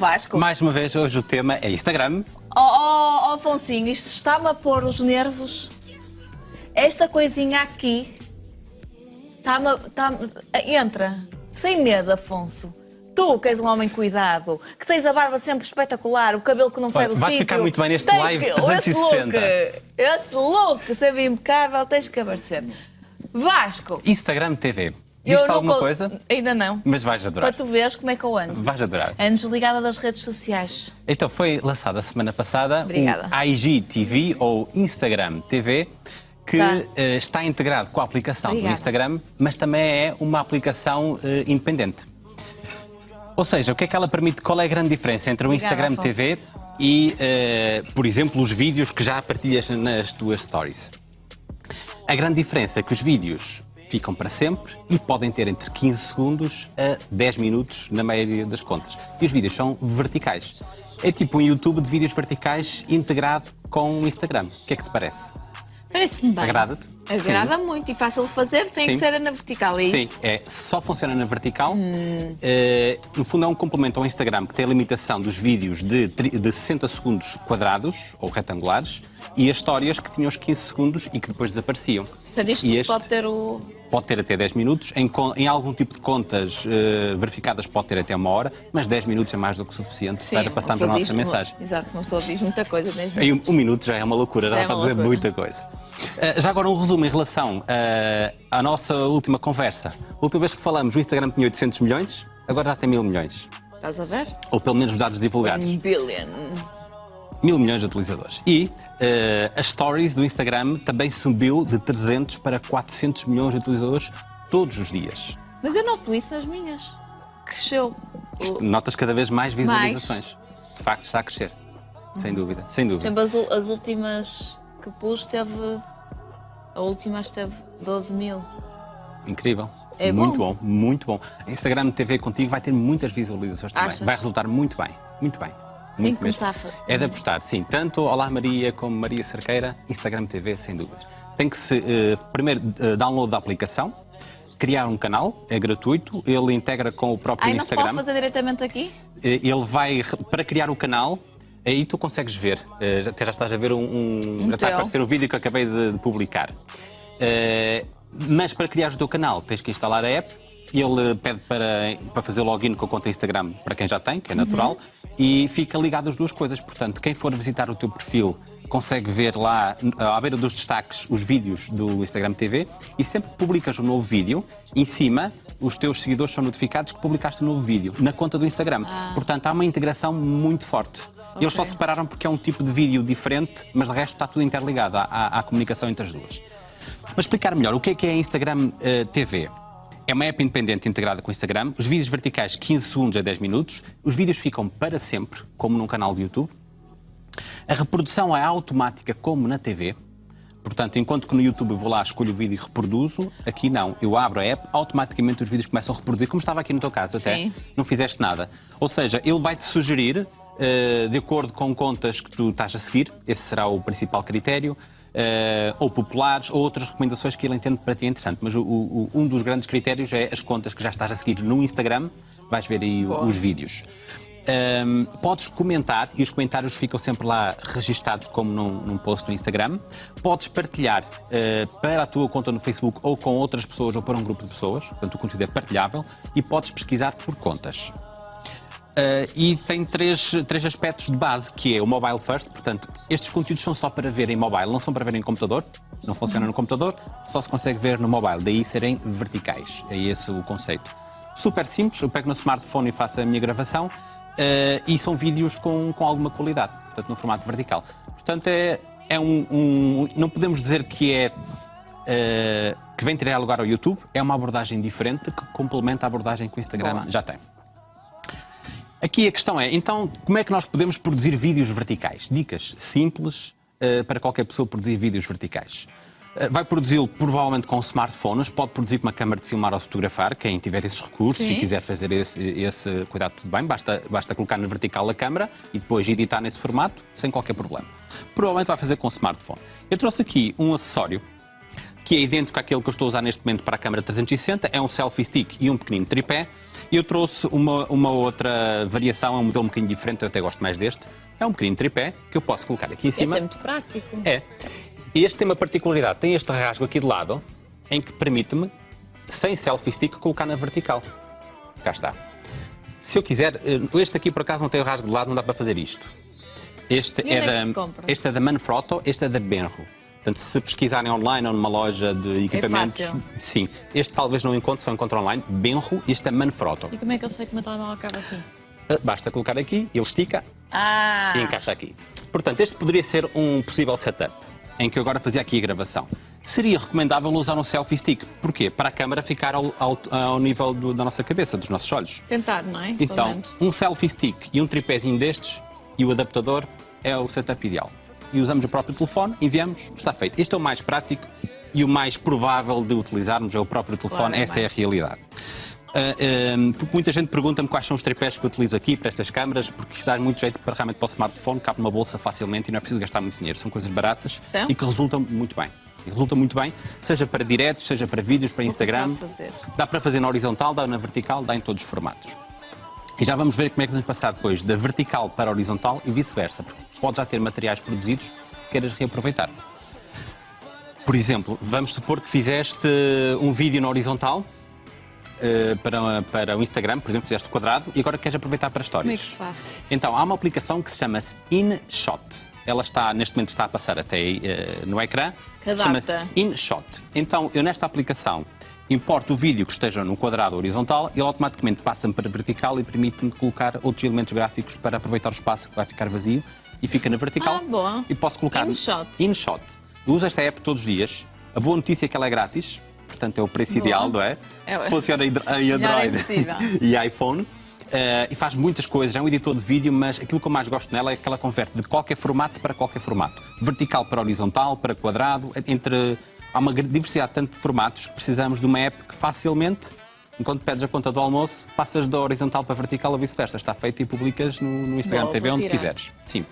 Vasco. Mais uma vez, hoje o tema é Instagram. Oh, oh, oh Afonsinho, isto está-me a pôr os nervos. Esta coisinha aqui está-me. Tá entra. Sem medo, Afonso. Tu, que és um homem cuidado, que tens a barba sempre espetacular, o cabelo que não sai do sítio. Vais ficar muito bem neste live 360. Esse look, esse look sempre impecável, tens que aparecer. Vasco. Instagram TV. Eu alguma coisa? Ainda não. Mas vais adorar. Para tu veres como é que eu ando. Vais adorar. Ando desligada das redes sociais. Então, foi lançada a semana passada Obrigada. o IGTV ou Instagram TV, que tá. uh, está integrado com a aplicação Obrigada. do Instagram, mas também é uma aplicação uh, independente. Ou seja, o que é que ela permite? Qual é a grande diferença entre o Obrigada, Instagram Afonso. TV e, uh, por exemplo, os vídeos que já partilhas nas tuas stories? A grande diferença é que os vídeos ficam para sempre e podem ter entre 15 segundos a 10 minutos na maioria das contas. E os vídeos são verticais. É tipo um YouTube de vídeos verticais integrado com o Instagram. O que é que te parece? Parece-me bem. Agrada-te? Agrada Sim. muito e fácil de fazer, tem Sim. que ser na vertical, é Sim, isso? Sim, é, só funciona na vertical. Hum. Uh, no fundo é um complemento ao Instagram que tem a limitação dos vídeos de, de 60 segundos quadrados ou retangulares e as histórias que tinham os 15 segundos e que depois desapareciam. Portanto, isto e este... pode ter o pode ter até 10 minutos, em, em algum tipo de contas uh, verificadas pode ter até uma hora, mas 10 minutos é mais do que suficiente Sim, para passarmos a nossa diz, mensagem. Exato, uma pessoa diz muita coisa mesmo. Em um, um, minuto já é uma loucura, já, já é para dizer muita coisa. Uh, já agora um resumo em relação uh, à nossa última conversa. A última vez que falamos, o Instagram tinha 800 milhões, agora já tem mil milhões. Estás a ver? Ou pelo menos os dados divulgados. Um billion mil milhões de utilizadores. E uh, as stories do Instagram também subiu de 300 para 400 milhões de utilizadores todos os dias. Mas eu noto isso nas minhas. Cresceu. Notas cada vez mais visualizações. Mais. De facto, está a crescer. Sem dúvida, sem dúvida. Exemplo, as, últimas que pus teve... A última esteve 12 mil. Incrível. É muito bom. bom. muito bom. Instagram TV contigo vai ter muitas visualizações também. Achas? Vai resultar muito bem, muito bem. Tem que começar a... É de apostar, sim. Tanto Olá Maria como Maria Cerqueira, Instagram TV, sem dúvidas. Tem que se, uh, primeiro, uh, download da aplicação, criar um canal, é gratuito, ele integra com o próprio Ai, Instagram. não se pode fazer diretamente aqui? Uh, ele vai, para criar o canal, aí tu consegues ver, até já estás a ver um, um, um já está a aparecer um vídeo que acabei de, de publicar. mas para criar o teu canal tens que instalar a app, ele pede para, para fazer login com a conta Instagram para quem já tem, que é natural, uhum. e fica ligado às duas coisas. Portanto, quem for visitar o teu perfil consegue ver lá, à beira dos destaques, os vídeos do Instagram TV e sempre que publicas um novo vídeo, em cima, os teus seguidores são notificados que publicaste um novo vídeo na conta do Instagram. Ah. Portanto, há uma integração muito forte. Okay. Eles só separaram porque é um tipo de vídeo diferente, mas de resto está tudo interligado à, à, à comunicação entre as duas. Mas explicar melhor, o que é que é a Instagram uh, TV? É uma app independente integrada com o Instagram. Os vídeos verticais 15 segundos a 10 minutos. Os vídeos ficam para sempre, como num canal de YouTube. A reprodução é automática, como na TV. Portanto, enquanto que no YouTube eu vou lá, escolho o vídeo e reproduzo, aqui não. Eu abro a app, automaticamente os vídeos começam a reproduzir, como estava aqui no teu caso até. Sim. Não fizeste nada. Ou seja, ele vai-te sugerir, de acordo com contas que tu estás a seguir, esse será o principal critério, uh, ou populares, ou outras recomendações que ele entende para ti interessante. Mas o, o, um dos grandes critérios é as contas que já estás a seguir no Instagram, vais ver aí os vídeos. Um, ehm, podes comentar e os comentários ficam sempre lá registados como num, num post no Instagram. Podes partilhar uh, para a tua conta no Facebook ou com outras pessoas ou para um grupo de pessoas, portanto o conteúdo é partilhável e podes pesquisar por contas. Uh, e tem três, três aspectos de base, que é o mobile first, portanto, estes conteúdos são só para ver em mobile, não são para ver em computador, não funciona no computador, só se consegue ver no mobile, daí serem verticais, é esse o conceito. Super simples, eu pego no smartphone e faço a minha gravação, uh, e são vídeos com, com alguma qualidade, portanto, no formato vertical. Portanto, é, é um, um não podemos dizer que é uh, que vem tirar lugar ao YouTube, é uma abordagem diferente que complementa a abordagem que o Instagram já tem. Aqui a questão é, então, como é que nós podemos produzir vídeos verticais? Dicas simples uh, para qualquer pessoa produzir vídeos verticais. Uh, vai produzi-lo provavelmente com smartphones, pode produzir com uma câmara de filmar ou fotografar, quem tiver esses recursos Sim. e quiser fazer esse, esse cuidado, tudo bem, basta, basta colocar na vertical a câmara e depois editar nesse formato, sem qualquer problema. Provavelmente vai fazer com smartphone. Eu trouxe aqui um acessório que é idêntico àquele que eu estou a usar neste momento para a câmara 360, é um selfie stick e um pequenino tripé. Eu trouxe uma, uma outra variação, é um modelo um bocadinho diferente, eu até gosto mais deste. É um pequenino tripé que eu posso colocar aqui em cima. Esse é muito prático. É. Este tem uma particularidade, tem este rasgo aqui de lado, em que permite-me, sem selfie stick, colocar na vertical. Cá está. Se eu quiser, eh, este aqui por acaso não tem o rasgo de lado, não dá para fazer isto. Este, é, é da, este é da Manfrotto, este é da Benro. Portanto, se pesquisarem online ou numa loja de equipamentos, fácil. sim. Este talvez não encontre, só encontre online. Benro, este é Manfrotto. E como é que eu sei que o meu telemóvel acaba aqui? Eh, Basta colocar aqui, ele estica Ah! e encaixa aqui. Portanto, este poderia ser um possível setup, em que eu agora fazia aqui a gravação. Seria recomendável usar um selfie stick. Porquê? Para a câmara ficar ao, ao- ao nível do- da nossa cabeça, dos nossos olhos. Tentar, não é? Então, um selfie stick e um tripézinho destes e o adaptador é o setup ideal. E usamos o próprio telefone, enviamos, está feito. Este é o mais prático e o mais provável de utilizarmos, é o próprio telefone, Claro, é essa é a realidade. Ah, porque muita gente pergunta-me quais são os tripés que eu utilizo aqui para estas câmaras, porque isto dá muito jeito para realmente para o smartphone, cabe numa bolsa facilmente e não é preciso gastar muito dinheiro. São coisas baratas São? e que resultam muito bem. Sim, resulta muito bem, seja para diretos, seja para vídeos, para Instagram. Dá para fazer na horizontal, dá na vertical, dá em todos os formatos. E já vamos ver como é que vamos passar depois da vertical para a horizontal e vice-versa, porque pode já ter materiais produzidos que queiras reaproveitar. Por exemplo, vamos supor que fizeste um vídeo na horizontal eh, para, para o Instagram, por exemplo, fizeste quadrado e agora queres aproveitar para Como é histórias. que faz? Então, há uma aplicação que se chama-se InShot. Ela está, neste momento, está a passar até aí, eh, no ecrã. Chama-se. InShot. Então, eu nesta aplicação importo o vídeo que esteja no quadrado horizontal ele automaticamente passa-me para vertical e permite-me colocar outros elementos gráficos para aproveitar o espaço que vai ficar vazio e fica na vertical. Ah, boa. E posso colocar InShot. InShot. Eu uso esta app todos os dias. A boa notícia é que ela é grátis, portanto é o preço Boa. ideal, não é? É- Funciona em Android impossível. e iPhone. eh, e faz muitas coisas, é um editor de vídeo, mas aquilo que eu mais gosto nela é que ela converte de qualquer formato para qualquer formato. Vertical para horizontal, para quadrado, entre. Há uma diversidade tanto de formatos que precisamos de uma app que facilmente, enquanto pedes a conta do almoço, passas da horizontal para vertical ou vice-versa. Está feito e publicas no, no Instagram Boa, TV onde quiseres. Sim.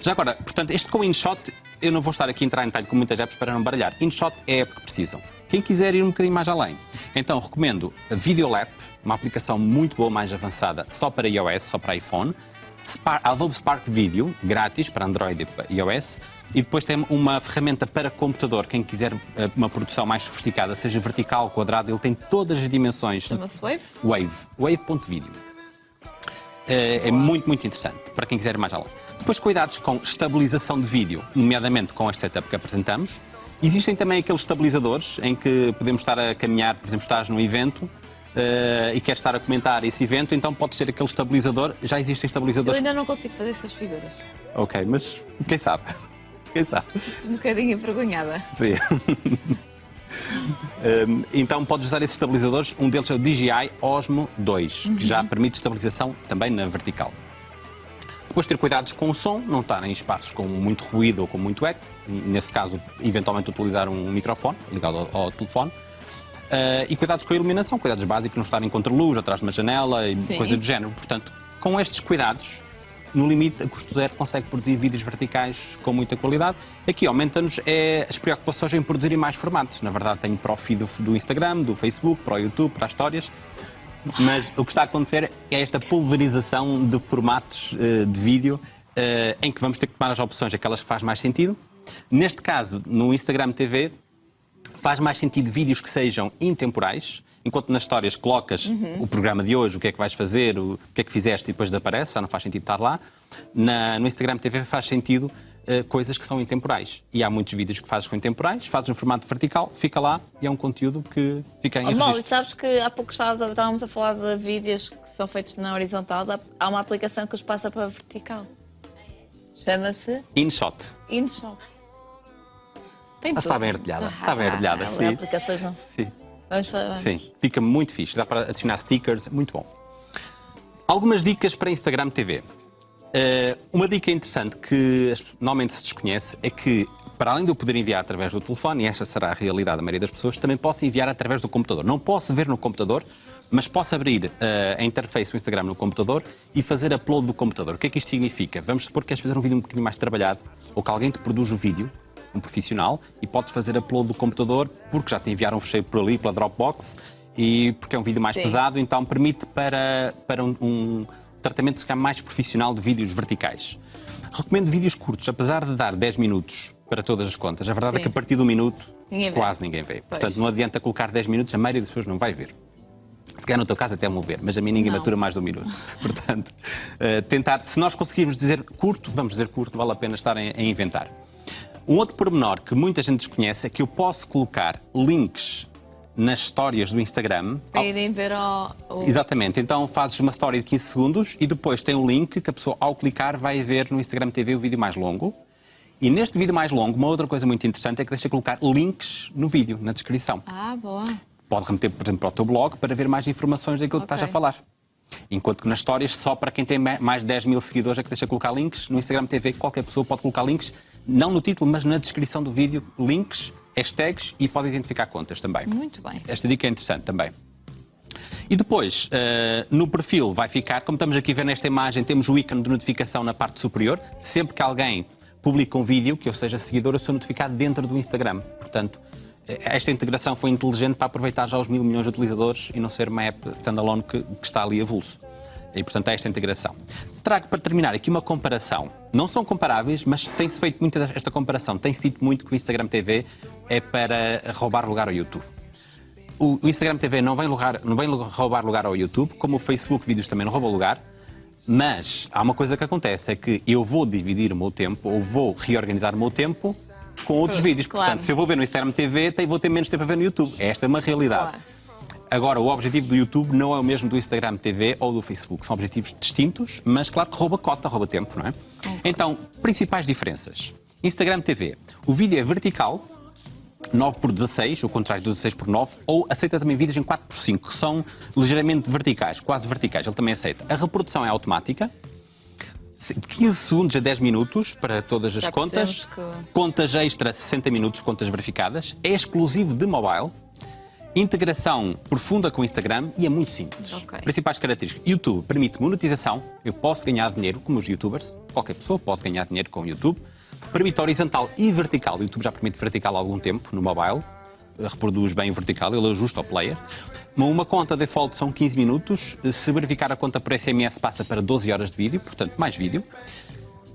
Já agora, portanto, este com InShot, eu não vou estar aqui a entrar em detalhe com muitas apps para não baralhar. InShot é a app que precisam. Quem quiser ir um bocadinho mais além, então recomendo a Videolab, uma aplicação muito boa, mais avançada, só para iOS, só para iPhone. Spar- Adobe Spark Video, grátis para Android e iOS. E depois tem uma ferramenta para computador, quem quiser eh, uma produção mais sofisticada, seja vertical, quadrado, ele tem todas as dimensões Chama-se Wave? Wave, wave.video. É, é muito, muito interessante para quem quiser ir mais além. Depois, cuidados com estabilização de vídeo, nomeadamente com este setup que apresentamos. Existem também aqueles estabilizadores em que podemos estar a caminhar, por exemplo, estás num evento eh, e queres estar a comentar esse evento, então pode ser aquele estabilizador. Já existem Eu estabilizadores. ainda não consigo fazer essas figuras. Ok, mas quem sabe? Quem sabe? Um bocadinho envergonhada. Sim. Hum, então podes usar esses estabilizadores, um deles é o DJI Osmo 2, que já permite estabilização também na vertical. Depois ter cuidados com o som, não estar em espaços com muito ruído ou com muito eco, nesse caso eventualmente utilizar um microfone ligado ao, ao telefone. Ah, e cuidados com a iluminação, cuidados básicos, não estar em contra-luz, atrás de uma janela e Sim. coisa do género. Portanto, com estes cuidados, no limite, a custo zero, consegue produzir vídeos verticais com muita qualidade. Aqui aumenta-nos é, as preocupações em produzirem mais formatos. Na verdade, tenho para o feed do, do Instagram, do Facebook, para o YouTube, para as histórias. Mas o que está a acontecer é esta pulverização de formatos eh, de vídeo eh, em que vamos ter que tomar as opções, aquelas que faz mais sentido. Neste caso, no Instagram TV, faz mais sentido vídeos que sejam intemporais, enquanto nas histórias colocas o programa de hoje, o que é que vais fazer, o que é que fizeste e depois desaparece, já não faz sentido estar lá. Na- no Instagram TV faz sentido eh, coisas que são intemporais. E há muitos vídeos que fazes com intemporais, fazes no formato vertical, fica lá e é um conteúdo que fica em Oh, registro. sabes que há pouco estávamos a, estávamos a falar de vídeos que são feitos na horizontal. Há- uma aplicação que os passa para vertical. Chama-se InShot. InShot. Tem Ah, está bem artilhada, está bem artilhada, Ah, sim. aplicações não. Sim. Vamos falar. Sim, fica muito fixe. Dá para adicionar stickers, muito bom. Algumas dicas para Instagram TV. Eh, uma dica interessante que normalmente se desconhece é que, para além de eu poder enviar através do telefone, e esta será a realidade da maioria das pessoas, também posso enviar através do computador. Não posso ver no computador, mas posso abrir eh, a interface do Instagram no computador e fazer upload do computador. O que é que isto significa? Vamos supor que queres fazer um vídeo um bocadinho mais trabalhado ou que alguém te produz o vídeo um profissional, e podes fazer upload do computador porque já te enviaram um fecheiro por ali, pela Dropbox, e porque é um vídeo mais Sim. pesado, então permite para, para um, um tratamento calhar, mais profissional de vídeos verticais. Recomendo vídeos curtos, apesar de dar 10 minutos para todas as contas. A verdade é Sim. que a partir do minuto Ninguém quase ninguém vê. Portanto, não adianta colocar 10 minutos, a maioria das pessoas não vai ver. Se calhar no teu caso até vão ver, mas a mim ninguém Não. matura mais de um minuto. Portanto, eh, tentar, se nós conseguirmos dizer curto, vamos dizer curto, vale a pena estar a, a inventar. Um outro pormenor que muita gente desconhece é que eu posso colocar links nas histórias do Instagram. Para irem ver ao. ao- Exatamente, então fazes uma story de 15 segundos e depois tem um link que a pessoa, ao clicar, vai ver no Instagram TV o vídeo mais longo. E neste vídeo mais longo, uma outra coisa muito interessante é que deixa colocar links no vídeo, na descrição. Ah, boa. Pode remeter, por exemplo, para o teu blog para ver mais informações daquilo que Ok. estás a falar. Enquanto que nas histórias, só para quem tem ma- mais de 10 mil seguidores é que deixa colocar links. No Instagram TV, qualquer pessoa pode colocar links, não no título, mas na descrição do vídeo, links, hashtags e pode identificar contas também. Muito bem. Esta dica é interessante também. E depois, eh, no perfil vai ficar, como estamos aqui a ver nesta imagem, temos o ícone de notificação na parte superior. Sempre que alguém publica um vídeo, que eu seja seguidor, eu sou notificado dentro do Instagram. Portanto, eh, esta integração foi inteligente para aproveitar já os mil milhões de utilizadores e não ser uma app standalone que, que está ali avulso. E, portanto, é esta integração. Trago para terminar aqui uma comparação. Não são comparáveis, mas tem-se feito muita esta comparação. Tem-se dito muito que o Instagram TV é para roubar lugar ao YouTube o Instagram TV não vem, lugar, não vem roubar lugar ao YouTube, como o Facebook Vídeos também não rouba lugar, mas há uma coisa que acontece, é que eu vou dividir o meu tempo, ou vou reorganizar o meu tempo com outros vídeos. claro. Portanto, se eu vou ver no Instagram TV, vou ter menos tempo a ver no YouTube. Esta é uma realidade. Claro. Agora, o objetivo do YouTube não é o mesmo do Instagram TV ou do Facebook. São objetivos distintos, mas claro que rouba cota, rouba tempo, não é? Então, principais diferenças. Instagram TV. O vídeo é vertical, 9 por 16, o contrário do 16 por 9, ou aceita também vídeos em 4 por 5, que são ligeiramente verticais, quase verticais, ele também aceita. A reprodução é automática, se- de 15 segundos a 10 minutos para todas as Já contas, que- contas extra 60 minutos, contas verificadas, é exclusivo de mobile, integração profunda com o Instagram e é muito simples. Ok. Principais características. YouTube permite monetização, eu posso ganhar dinheiro, como os youtubers, qualquer pessoa pode ganhar dinheiro com o YouTube. Permite horizontal e vertical, o YouTube já permite vertical há algum tempo no mobile, reproduz bem o vertical, ele ajusta ao player. Uma- Uma conta default são 15 minutos, se verificar a conta por SMS passa para 12 horas de vídeo, portanto mais vídeo.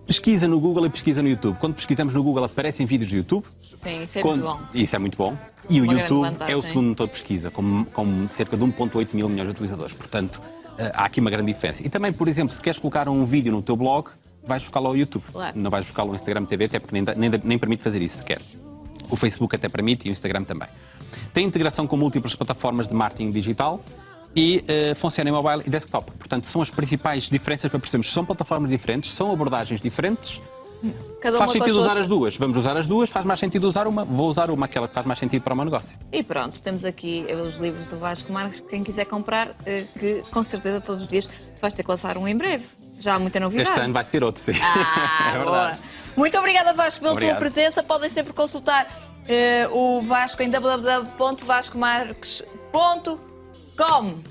Pesquisa no Google e pesquisa no YouTube. Quando pesquisamos no Google aparecem vídeos do YouTube. Sim, isso é Quando- muito bom. Isso é muito bom. E o Uma grande YouTube é o segundo motor de pesquisa, com, com cerca de 1,8 mil milhões de utilizadores. Portanto, eh, há aqui uma grande diferença. E também, por exemplo, se queres colocar um vídeo no teu blog, vais buscá-lo ao YouTube. Claro. Não vais buscá-lo no Instagram TV, até porque nem, nem, nem permite fazer isso sequer. O Facebook até permite e o Instagram também. Tem integração com múltiplas plataformas de marketing digital e eh, funciona em mobile e desktop. Portanto, são as principais diferenças para percebermos. São plataformas diferentes, são abordagens diferentes. Cada faz sentido usar as duas. Vamos usar as duas, faz mais sentido usar uma. Vou usar uma, aquela que faz mais sentido para o meu negócio. E pronto, temos aqui os livros do Vasco Marques, quem quiser comprar, eh, que com certeza todos os dias vais ter que lançar um em breve. Já há muita novidade. Este ano vai ser outro, sim. Ah, é boa. Muito obrigada, Vasco, pela Obrigado. tua presença. Podem sempre consultar eh, o Vasco em www.vascomarques.com. cùng